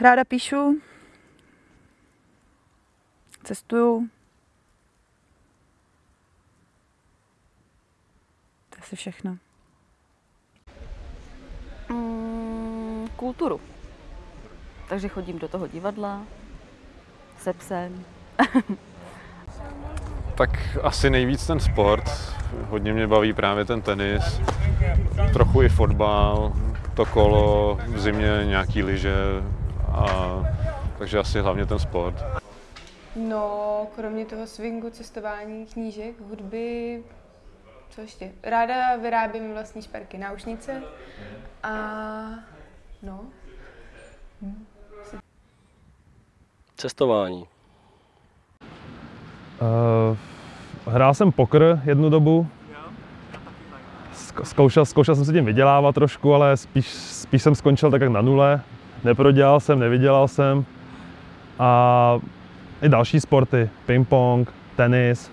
Ráda píšu, cestuju. To je asi všechno. Mm, kulturu. Takže chodím do toho divadla se psem. Tak asi nejvíc ten sport. Hodně mě baví právě ten tenis, trochu i fotbal, to kolo, v zimě nějaký lyže, a, takže asi hlavně ten sport. No, kromě toho swingu, cestování, knížek, hudby, co ještě? Ráda vyrábím vlastní šperky, náušnice a no, Cestování. Uh, hrál jsem poker jednu dobu. Zk- Zkoušel, zkoušel jsem se tím vydělávat trošku, ale spíš, spíš jsem skončil tak jak na nule. Neprodělal jsem, nevydělal jsem. A i další sporty, ping-pong, tenis,